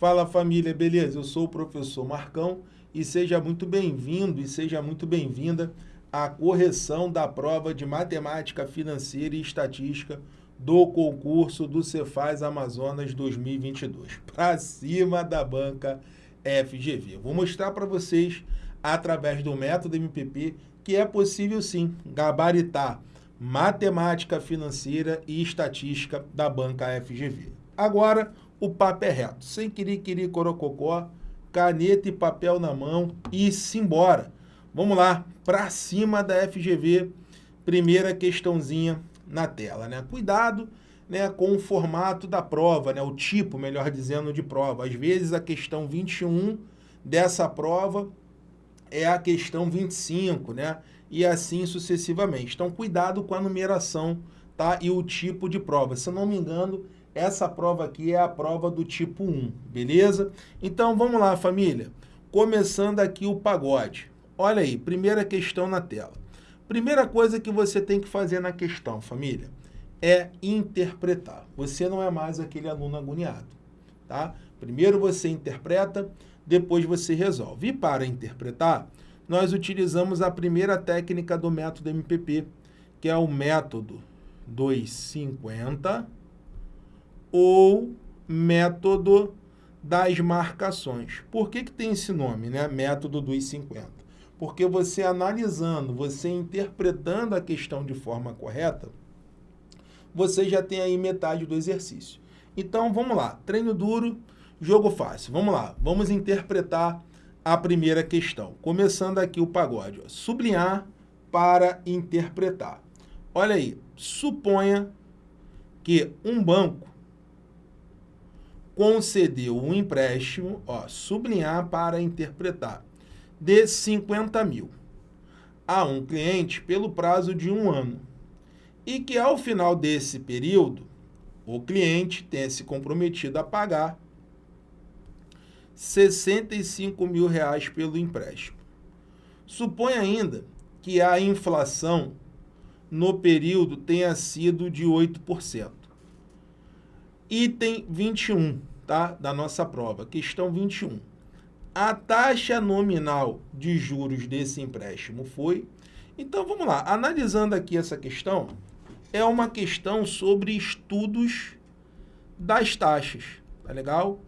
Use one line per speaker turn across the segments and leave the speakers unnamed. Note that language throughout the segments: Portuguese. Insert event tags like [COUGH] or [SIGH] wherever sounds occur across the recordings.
Fala família, beleza? Eu sou o professor Marcão e seja muito bem-vindo e seja muito bem-vinda à correção da prova de Matemática Financeira e Estatística do concurso do Cefaz Amazonas 2022. Para cima da banca FGV. Vou mostrar para vocês, através do método MPP, que é possível sim gabaritar Matemática Financeira e Estatística da banca FGV. Agora, o papo é reto. Sem querer, querer, corococó, caneta e papel na mão e simbora. Vamos lá, para cima da FGV, primeira questãozinha na tela, né? Cuidado né, com o formato da prova, né, o tipo, melhor dizendo, de prova. Às vezes a questão 21 dessa prova é a questão 25, né? E assim sucessivamente. Então, cuidado com a numeração tá? e o tipo de prova. Se eu não me engano, essa prova aqui é a prova do tipo 1, beleza? Então, vamos lá, família. Começando aqui o pagode. Olha aí, primeira questão na tela. Primeira coisa que você tem que fazer na questão, família, é interpretar. Você não é mais aquele aluno agoniado, tá? Primeiro você interpreta, depois você resolve. E para interpretar, nós utilizamos a primeira técnica do método MPP, que é o método 250 ou método das marcações. Por que, que tem esse nome, né? Método dos 50? Porque você analisando, você interpretando a questão de forma correta, você já tem aí metade do exercício. Então, vamos lá. Treino duro, jogo fácil. Vamos lá. Vamos interpretar a primeira questão. Começando aqui o pagode. Ó. Sublinhar para interpretar. Olha aí. Suponha que um banco concedeu um empréstimo, ó, sublinhar para interpretar, de 50 mil a um cliente pelo prazo de um ano e que ao final desse período o cliente tenha se comprometido a pagar 65 mil reais pelo empréstimo. Supõe ainda que a inflação no período tenha sido de 8%. Item 21, tá? Da nossa prova, questão 21. A taxa nominal de juros desse empréstimo foi... Então, vamos lá. Analisando aqui essa questão, é uma questão sobre estudos das taxas, tá legal?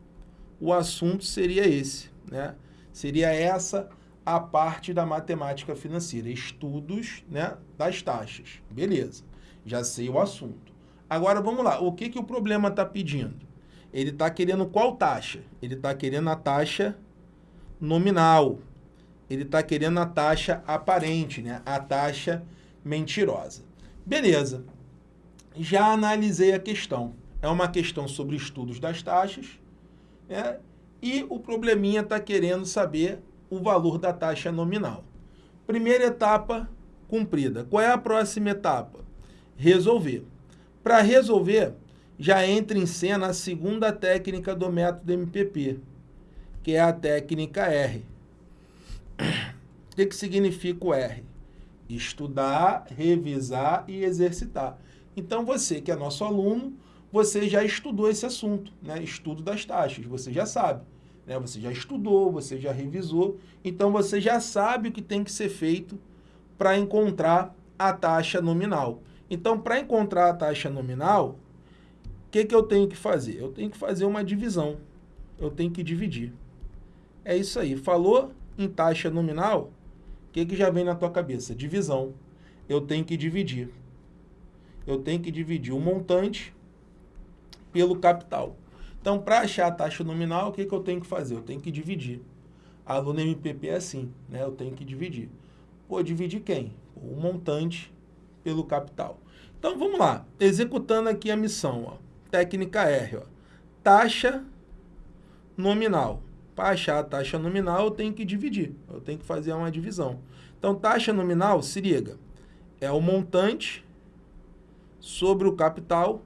O assunto seria esse, né? Seria essa a parte da matemática financeira, estudos né, das taxas. Beleza, já sei o assunto. Agora vamos lá, o que, que o problema está pedindo? Ele está querendo qual taxa? Ele está querendo a taxa nominal. Ele está querendo a taxa aparente, né? a taxa mentirosa. Beleza, já analisei a questão. É uma questão sobre estudos das taxas né? e o probleminha está querendo saber o valor da taxa nominal. Primeira etapa cumprida. Qual é a próxima etapa? Resolver. Para resolver, já entra em cena a segunda técnica do método MPP, que é a técnica R. O que, que significa o R? Estudar, revisar e exercitar. Então, você que é nosso aluno, você já estudou esse assunto, né? estudo das taxas, você já sabe. Né? Você já estudou, você já revisou, então você já sabe o que tem que ser feito para encontrar a taxa nominal. Então, para encontrar a taxa nominal, que, que eu tenho que fazer? Eu tenho que fazer uma divisão. Eu tenho que dividir. É isso aí. Falou em taxa nominal, o que, que já vem na tua cabeça? Divisão. Eu tenho que dividir. Eu tenho que dividir o montante pelo capital. Então, para achar a taxa nominal, o que, que eu tenho que fazer? Eu tenho que dividir. A aluna MPP é assim, né? Eu tenho que dividir. Pô, dividir quem? O montante pelo capital. Então, vamos lá. Executando aqui a missão, ó. Técnica R, ó. Taxa nominal. Para achar a taxa nominal, eu tenho que dividir. Eu tenho que fazer uma divisão. Então, taxa nominal, se liga, é o montante sobre o capital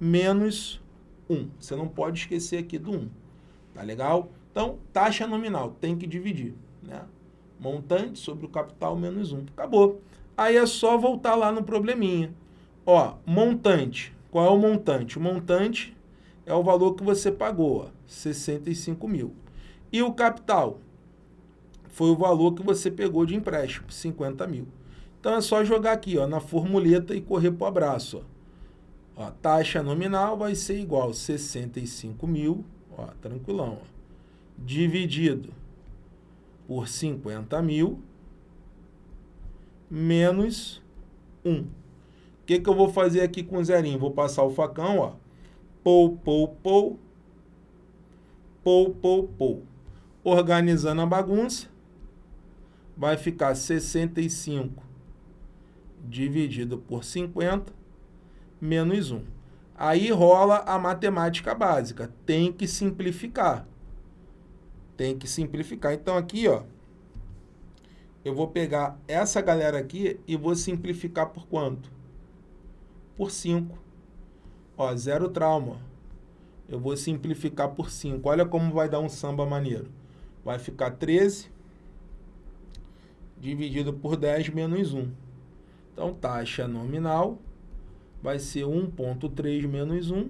menos 1. Você não pode esquecer aqui do 1. Tá legal? Então, taxa nominal, tem que dividir. Né? Montante sobre o capital menos 1. Acabou. Aí é só voltar lá no probleminha. Ó, montante. Qual é o montante? O montante é o valor que você pagou, ó, 65 mil. E o capital foi o valor que você pegou de empréstimo, 50 mil. Então é só jogar aqui ó, na formuleta e correr para o abraço. Ó. Ó, taxa nominal vai ser igual a 65 mil, ó, tranquilão, ó, dividido por 50 mil menos 1. Que, que eu vou fazer aqui com o zerinho? Vou passar o facão, ó. Pou, pou, pou. Pou, pou, pou. Organizando a bagunça, vai ficar 65 dividido por 50 menos 1. Aí rola a matemática básica. Tem que simplificar. Tem que simplificar. Então aqui, ó, eu vou pegar essa galera aqui e vou simplificar por quanto? Por 5. Ó, zero trauma. Eu vou simplificar por 5. Olha como vai dar um samba maneiro. Vai ficar 13 dividido por 10 menos 1. Então, taxa nominal vai ser 1.3 menos 1,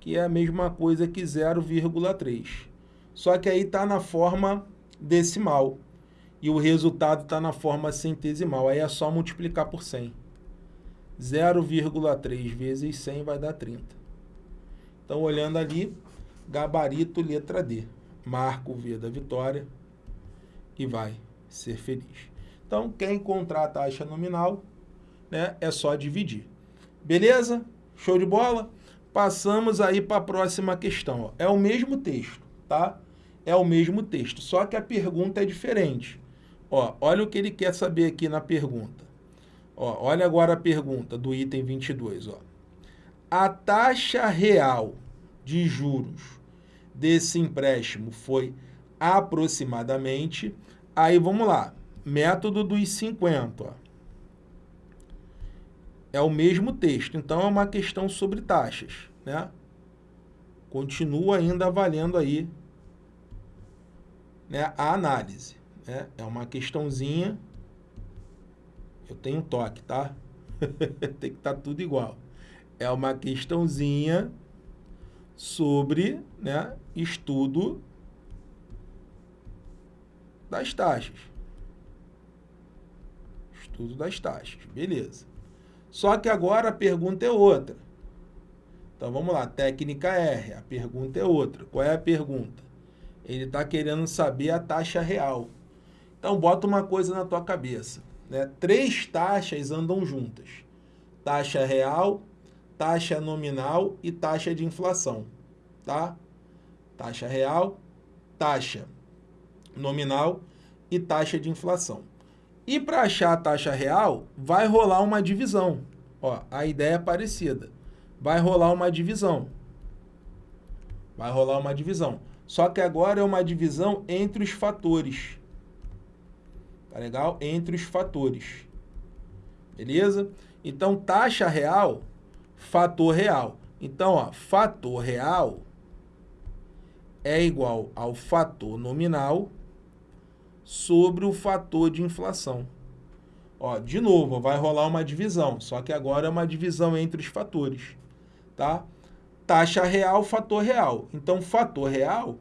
que é a mesma coisa que 0,3. Só que aí está na forma decimal e o resultado está na forma centesimal. Aí é só multiplicar por 100. 0,3 vezes 100 vai dar 30. Então, olhando ali, gabarito letra D. Marco o V da vitória e vai ser feliz. Então, quer encontrar a taxa nominal, né, é só dividir. Beleza? Show de bola? Passamos aí para a próxima questão. Ó. É o mesmo texto, tá? É o mesmo texto, só que a pergunta é diferente. Ó, olha o que ele quer saber aqui na pergunta. Ó, olha agora a pergunta do item 22. Ó. A taxa real de juros desse empréstimo foi aproximadamente... Aí vamos lá, método dos 50. Ó. É o mesmo texto, então é uma questão sobre taxas. Né? Continua ainda valendo aí né, a análise. Né? É uma questãozinha. Eu tenho toque, tá? [LAUGHS] Tem que estar tá tudo igual. É uma questãozinha sobre né, estudo das taxas. Estudo das taxas, beleza. Só que agora a pergunta é outra. Então vamos lá, técnica R, a pergunta é outra. Qual é a pergunta? Ele está querendo saber a taxa real. Então, bota uma coisa na tua cabeça. Né? Três taxas andam juntas. Taxa real, taxa nominal e taxa de inflação. Tá? Taxa real, taxa nominal e taxa de inflação. E para achar a taxa real, vai rolar uma divisão. Ó, a ideia é parecida. Vai rolar uma divisão. Vai rolar uma divisão. Só que agora é uma divisão entre os fatores. Tá legal? Entre os fatores. Beleza? Então, taxa real, fator real. Então, ó, fator real é igual ao fator nominal sobre o fator de inflação. Ó, de novo, vai rolar uma divisão, só que agora é uma divisão entre os fatores, tá? taxa real, fator real. Então, fator real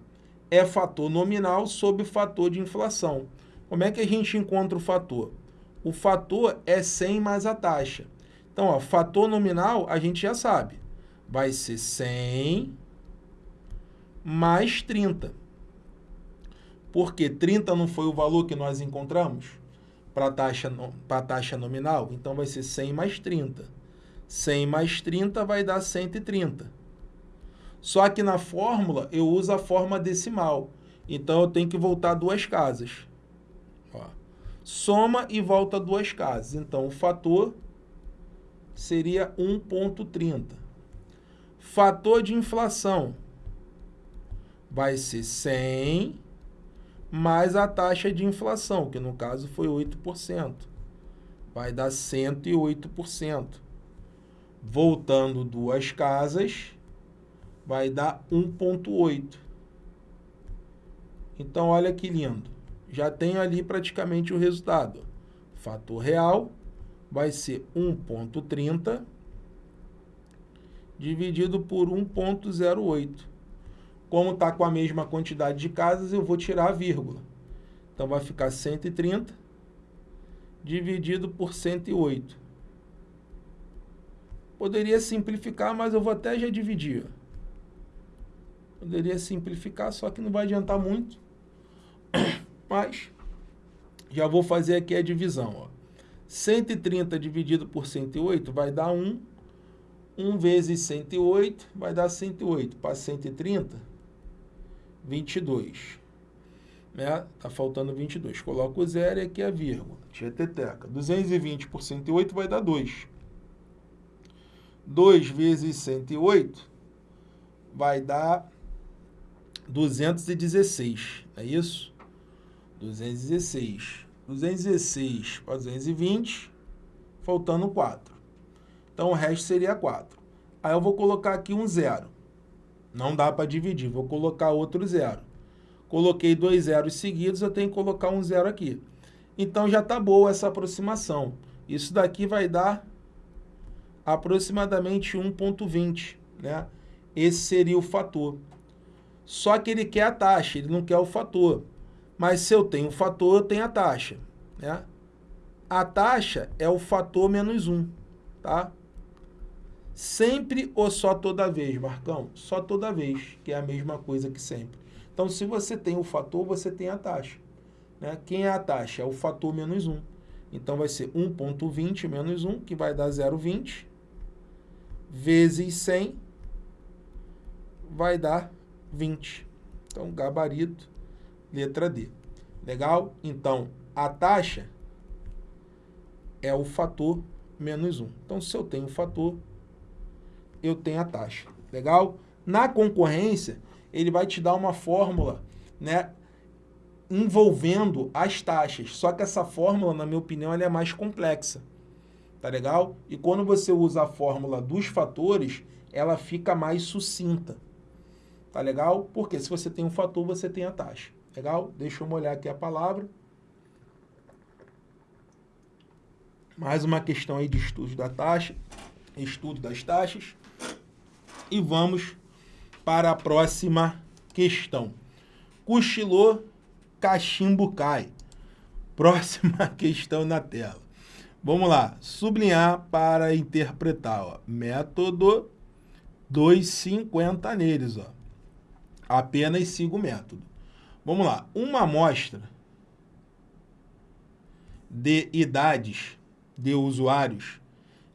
é fator nominal sobre fator de inflação. Como é que a gente encontra o fator? O fator é 100 mais a taxa. Então, ó, fator nominal a gente já sabe. Vai ser 100 mais 30. Porque 30 não foi o valor que nós encontramos para a taxa, taxa nominal? Então, vai ser 100 mais 30. 100 mais 30 vai dar 130. Só que na fórmula eu uso a forma decimal. Então eu tenho que voltar duas casas. Soma e volta duas casas. Então o fator seria 1,30. Fator de inflação vai ser 100 mais a taxa de inflação, que no caso foi 8%. Vai dar 108%. Voltando duas casas, vai dar 1.8. Então, olha que lindo. Já tenho ali praticamente o resultado. Fator real vai ser 1.30 dividido por 1,08. Como está com a mesma quantidade de casas, eu vou tirar a vírgula. Então, vai ficar 130 dividido por 108. Poderia simplificar, mas eu vou até já dividir. Poderia simplificar, só que não vai adiantar muito. Mas já vou fazer aqui a divisão. Ó. 130 dividido por 108 vai dar 1. 1 vezes 108 vai dar 108. Para 130, 22. Né? Tá faltando 22. Coloco o zero e aqui a vírgula. Tieteteca. 220 por 108 vai dar 2. 2 vezes 108 vai dar 216, é isso? 216. 216 para 220, faltando 4. Então, o resto seria 4. Aí eu vou colocar aqui um zero. Não dá para dividir, vou colocar outro zero. Coloquei dois zeros seguidos, eu tenho que colocar um zero aqui. Então, já está boa essa aproximação. Isso daqui vai dar aproximadamente 1,20, né? Esse seria o fator. Só que ele quer a taxa, ele não quer o fator. Mas se eu tenho o fator, eu tenho a taxa. Né? A taxa é o fator menos 1, tá? Sempre ou só toda vez, Marcão? Só toda vez, que é a mesma coisa que sempre. Então, se você tem o fator, você tem a taxa. Né? Quem é a taxa? É o fator menos 1. Então, vai ser 1.20 menos 1, que vai dar 0,20, vezes 100, vai dar 20. Então, gabarito, letra D. Legal? Então, a taxa é o fator menos 1. Então, se eu tenho o fator, eu tenho a taxa. Legal? Na concorrência, ele vai te dar uma fórmula, né? Envolvendo as taxas. Só que essa fórmula, na minha opinião, ela é mais complexa. Tá legal? E quando você usa a fórmula dos fatores, ela fica mais sucinta. Tá legal? Porque se você tem um fator, você tem a taxa. Legal? Deixa eu molhar aqui a palavra. Mais uma questão aí de estudo da taxa, estudo das taxas. E vamos para a próxima questão. Cochilou, cachimbo cai. Próxima [LAUGHS] questão na tela. Vamos lá, sublinhar para interpretar. Ó. Método 250 neles. Ó apenas siga o método. Vamos lá. Uma amostra de idades de usuários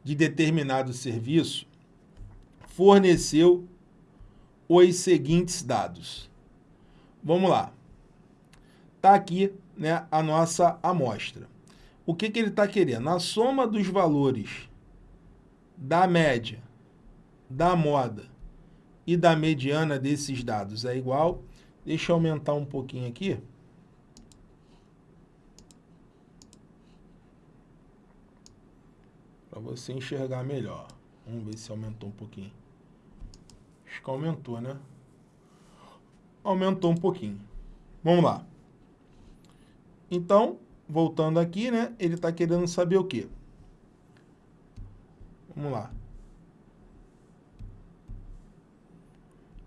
de determinado serviço forneceu os seguintes dados. Vamos lá. Está aqui né, a nossa amostra. O que, que ele está querendo? A soma dos valores da média, da moda e da mediana desses dados é igual. Deixa eu aumentar um pouquinho aqui. Para você enxergar melhor. Vamos ver se aumentou um pouquinho. Acho que aumentou, né? Aumentou um pouquinho. Vamos lá. Então, voltando aqui, né? Ele está querendo saber o quê? Vamos lá.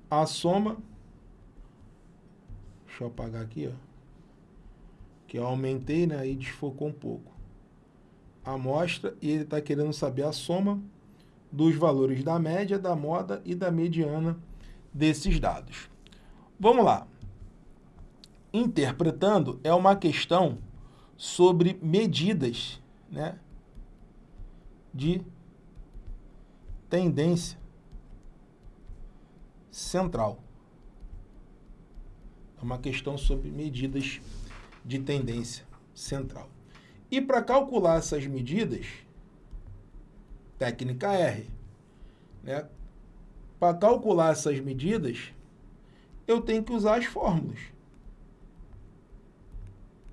a soma, deixa eu apagar aqui, ó, que eu aumentei, né, aí desfocou um pouco. A amostra, e ele está querendo saber a soma dos valores da média, da moda e da mediana desses dados. Vamos lá. Interpretando é uma questão sobre medidas né, de tendência central. É uma questão sobre medidas de tendência central. E para calcular essas medidas, técnica R, né? Para calcular essas medidas, eu tenho que usar as fórmulas.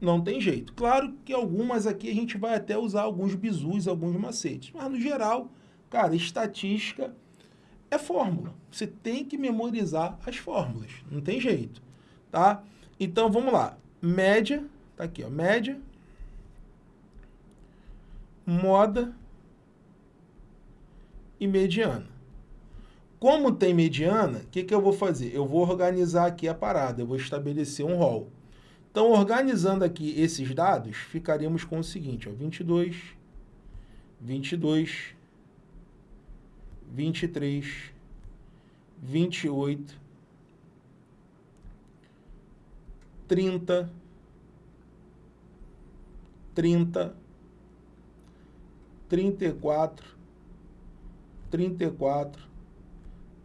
Não tem jeito. Claro que algumas aqui a gente vai até usar alguns bizus, alguns macetes. Mas, no geral, cara, estatística é fórmula. Você tem que memorizar as fórmulas, não tem jeito, tá? Então, vamos lá. Média, tá aqui, ó, média, moda e mediana. Como tem mediana, o que, que eu vou fazer? Eu vou organizar aqui a parada, eu vou estabelecer um rol. Então, organizando aqui esses dados, ficaríamos com o seguinte, ó, 22, 22, 23, 28, 30, 30, 34, 34,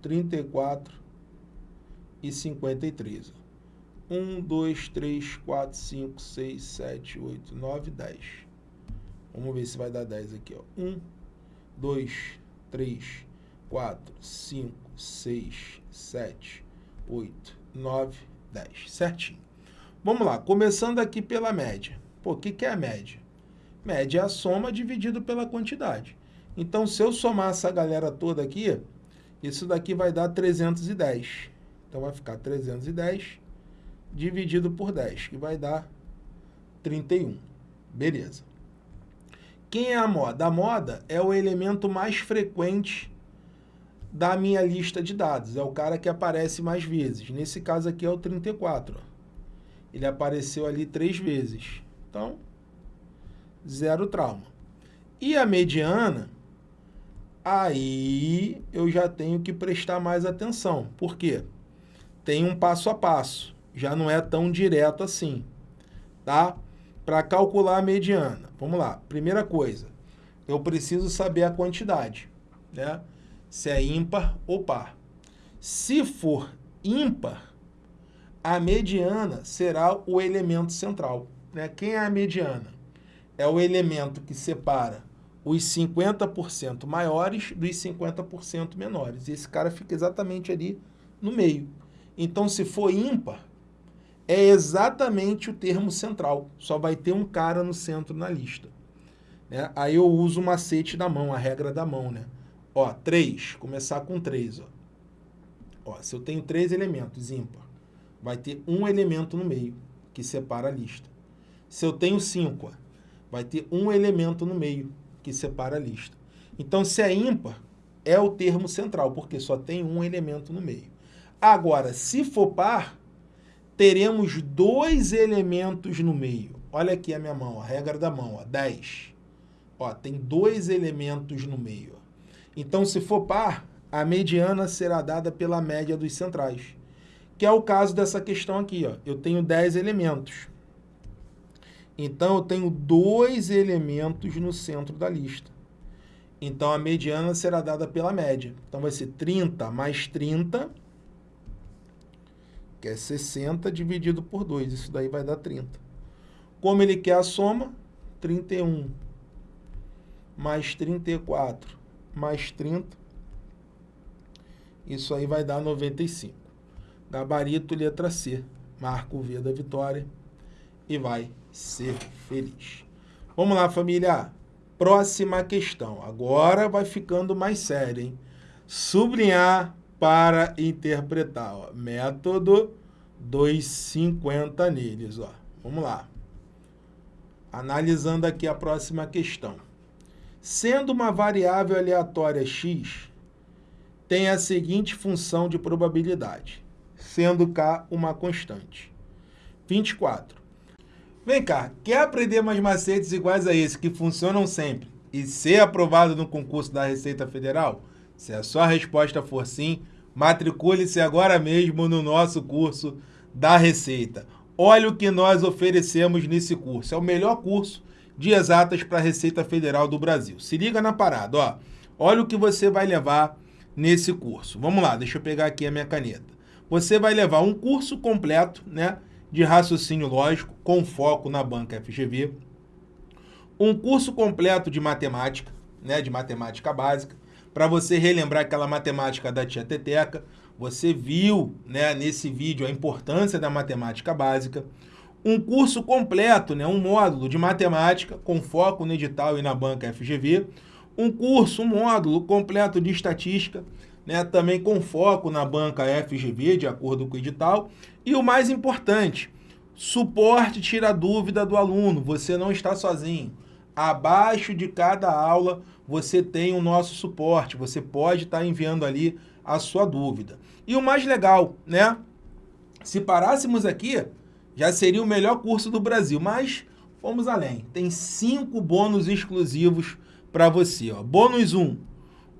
34 e 53. 1, 2, 3, 4, 5, 6, 7, 8, 9, 10. Vamos ver se vai dar 10 aqui. Ó. 1, 2, 3, 4, 5, 6, 7, 8, 9, 10. Certinho. Vamos lá, começando aqui pela média. Pô, o que, que é a média? Média é a soma dividido pela quantidade. Então, se eu somar essa galera toda aqui, isso daqui vai dar 310. Então, vai ficar 310 dividido por 10, que vai dar 31. Beleza. Quem é a moda? A moda é o elemento mais frequente da minha lista de dados. É o cara que aparece mais vezes. Nesse caso aqui é o 34. Ele apareceu ali três vezes. Então, zero trauma. E a mediana, aí eu já tenho que prestar mais atenção. Por quê? Tem um passo a passo. Já não é tão direto assim, tá? Para calcular a mediana, vamos lá. Primeira coisa, eu preciso saber a quantidade, né? Se é ímpar ou par. Se for ímpar, a mediana será o elemento central. Né? Quem é a mediana? É o elemento que separa os 50% maiores dos 50% menores. E esse cara fica exatamente ali no meio. Então, se for ímpar, é exatamente o termo central. Só vai ter um cara no centro na lista. Né? Aí eu uso o macete da mão, a regra da mão. Né? Ó, 3, começar com 3. Ó. Ó, se eu tenho três elementos ímpar, vai ter um elemento no meio, que separa a lista. Se eu tenho 5, vai ter um elemento no meio, que separa a lista. Então, se é ímpar, é o termo central, porque só tem um elemento no meio. Agora, se for par, teremos dois elementos no meio. Olha aqui a minha mão, a regra da mão, ó, 10. Ó, tem dois elementos no meio. Então, se for par, a mediana será dada pela média dos centrais que é o caso dessa questão aqui. Ó. Eu tenho 10 elementos. Então, eu tenho dois elementos no centro da lista. Então, a mediana será dada pela média. Então, vai ser 30 mais 30, que é 60, dividido por 2. Isso daí vai dar 30. Como ele quer a soma, 31 mais 34 mais 30, isso aí vai dar 95. Gabarito, letra C. Marca o V da vitória e vai ser feliz. Vamos lá, família. Próxima questão. Agora vai ficando mais sério, hein? Sublinhar para interpretar. Ó. Método 250 neles. Ó. Vamos lá. Analisando aqui a próxima questão. Sendo uma variável aleatória x, tem a seguinte função de probabilidade sendo K uma constante. 24. Vem cá, quer aprender mais macetes iguais a esse que funcionam sempre e ser aprovado no concurso da Receita Federal? Se a sua resposta for sim, matricule-se agora mesmo no nosso curso da Receita. Olha o que nós oferecemos nesse curso. É o melhor curso de exatas para a Receita Federal do Brasil. Se liga na parada, ó. Olha o que você vai levar nesse curso. Vamos lá, deixa eu pegar aqui a minha caneta você vai levar um curso completo né, de raciocínio lógico com foco na banca FGV, um curso completo de matemática, né, de matemática básica, para você relembrar aquela matemática da tia Teteca. Você viu né, nesse vídeo a importância da matemática básica. Um curso completo, né, um módulo de matemática com foco no edital e na banca FGV. Um curso, um módulo completo de estatística né, também com foco na banca FGV, de acordo com o edital. E o mais importante, suporte tira dúvida do aluno, você não está sozinho. Abaixo de cada aula você tem o nosso suporte, você pode estar enviando ali a sua dúvida. E o mais legal, né? Se parássemos aqui, já seria o melhor curso do Brasil, mas fomos além. Tem cinco bônus exclusivos para você. Ó. Bônus 1, um,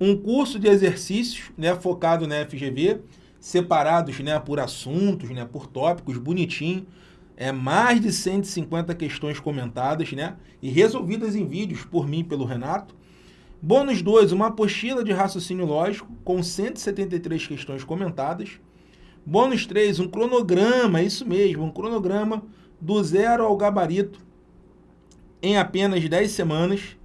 um curso de exercícios né, focado na FGV, separados né, por assuntos, né, por tópicos, bonitinho. É mais de 150 questões comentadas né, e resolvidas em vídeos por mim e pelo Renato. Bônus 2, uma apostila de raciocínio lógico com 173 questões comentadas. Bônus 3, um cronograma, isso mesmo, um cronograma do zero ao gabarito em apenas 10 semanas.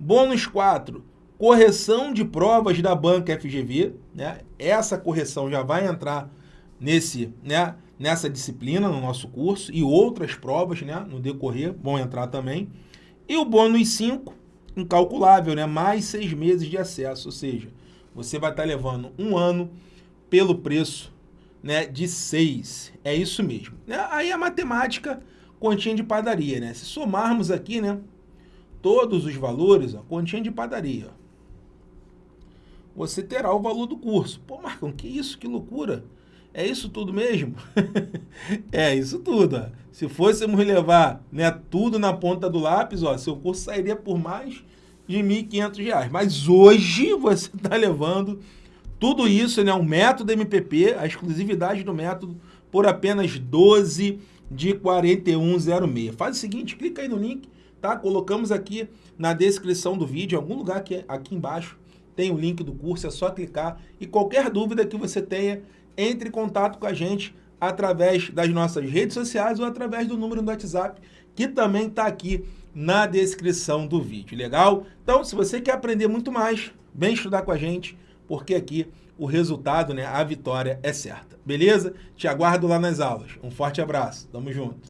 Bônus 4, correção de provas da banca FGV. Né? Essa correção já vai entrar nesse, né, nessa disciplina no nosso curso e outras provas né, no decorrer vão entrar também. E o bônus 5, incalculável, né? mais seis meses de acesso, ou seja, você vai estar levando um ano pelo preço né, de 6. É isso mesmo. Né? Aí a matemática, continha de padaria. Né? Se somarmos aqui né, todos os valores, ó, continha de padaria, você terá o valor do curso. Pô, Marcão, que isso? Que loucura! É isso tudo mesmo? [LAUGHS] é isso tudo. Ó. Se fôssemos levar né, tudo na ponta do lápis, ó, seu curso sairia por mais de R$ 1.500. Mas hoje você está [LAUGHS] levando tudo isso, né, o método MPP, a exclusividade do método, por apenas 12 de 4106. Faz o seguinte, clica aí no link, tá? Colocamos aqui na descrição do vídeo, em algum lugar aqui, aqui embaixo, tem o link do curso, é só clicar. E qualquer dúvida que você tenha, entre em contato com a gente através das nossas redes sociais ou através do número do WhatsApp, que também está aqui na descrição do vídeo, legal? Então, se você quer aprender muito mais, vem estudar com a gente porque aqui o resultado, né, a vitória é certa. Beleza? Te aguardo lá nas aulas. Um forte abraço. Tamo junto.